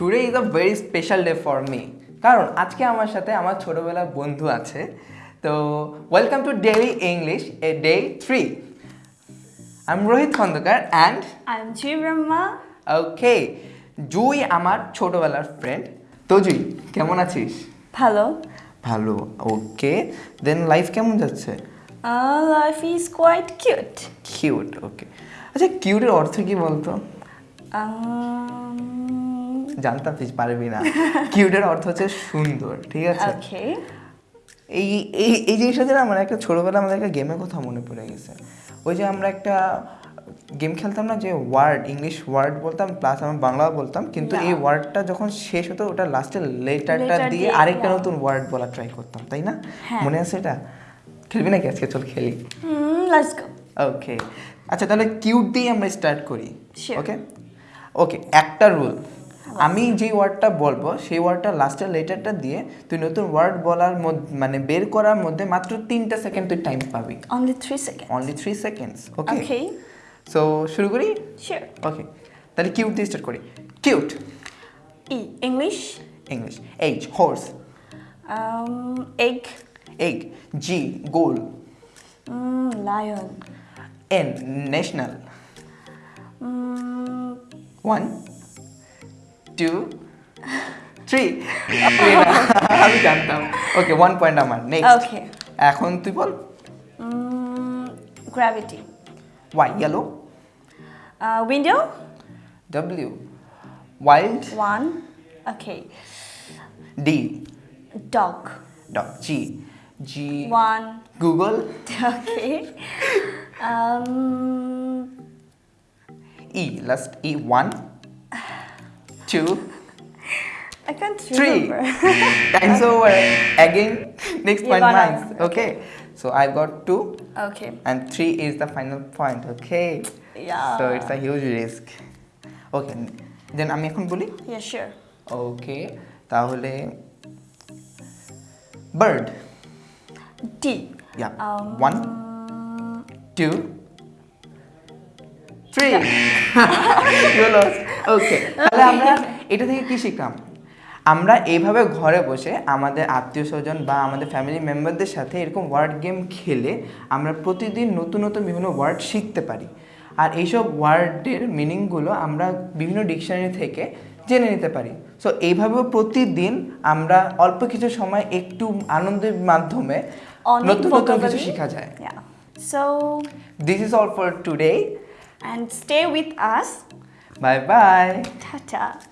Today is a very special day for me কারণ আজকে আমার সাথে আমার ছোটবেলার বন্ধু আছে। তো welcome to daily English a day three I am Rohit Khandakar and I'm Ji Brahma. Okay Jui আমার ছোটবেলার ফ্রেন্ড তো জুই কেমন আছিস? ভালো। ভালো ওকে দেন লাইফ কেমন যাচ্ছে? Life is quite cute. Cute okay আচ্ছা কিউটের অর্থ কি বলতো? Um, জানতাম তুই পারবি না। কিউটের অর্থ হচ্ছে সুন্দর ঠিক আছে. এই এই এই জিনিসটা যেন আমার একটা ছোটোবেলা আমাদের একটা গেমের কথা মনে পড়ে গেছে। ওই যে আমরা একটা গেম খেলতাম না যে ওয়ার্ড ইংলিশ ওয়ার্ড বলতাম প্লাস আমরা বাংলাও বলতাম কিন্তু এই ওয়ার্ডটা যখন শেষ হতো ওটা লাস্টের লেটারটা দিয়ে আরেকটা নতুন ওয়ার্ড বলা ট্রাই করতাম তাই না? হ্যাঁ। মনে আছে এটা? খেলবি নাকি আজকে? চল খেলি. ওকে আচ্ছা তাহলে কিউট দিয়ে আমরা স্টার্ট করি ওকে ওকে একটা রুল আমি যেই ওয়ার্ডটা বলব সেই ওয়ার্ডটা লাস্টের লেটারটা দিয়ে তুই নতুন ওয়ার্ড বলার মধ্যে মানে বের করার মধ্যে মাত্র তিনটা সেকেন্ড তুই টাইম পাবি। Only three second only three seconds okay. So শুরু করি. ওকে তাহলে কিউট দিয়ে স্টার্ট করি। Cute E. English. English H horse Um, egg. Egg G goal lion lion. N national one two three আমি জানতাম okay one point আমার next okay. এখন তুই বল gravity. Y yellow window. W wild One. Okay. D Dog. Dog G G One. Google Okay. Um, E last E one Two I can't Three. remember. time's over again next You point got mine us. okay so i got two okay. and three is the final point okay Yeah. so it's a huge risk okay then আমি এখন বলি Yeah, sure. ওকে তাহলে bird D. Yeah Um, one two three ওকে তাহলে আমরা এটা থেকে কি শিখলাম? আমরা এইভাবে ঘরে বসে আমাদের আত্মীয় স্বজন বা আমাদের ফ্যামিলি মেম্বারদের সাথে এরকম ওয়ার্ড গেম খেলে আমরা প্রতিদিন নতুন নতুন বিভিন্ন ওয়ার্ড শিখতে পারি। আর এইসব ওয়ার্ডের মিনিংগুলো আমরা বিভিন্ন ডিকশনারি থেকে জেনে নিতে পারি। সো এইভাবে প্রতিদিন আমরা অল্প কিছু সময় একটু আনন্দের মাধ্যমে নতুন নতুন কিছু শেখা যায়। So this is all for today and stay with us. Bye bye. Ta ta.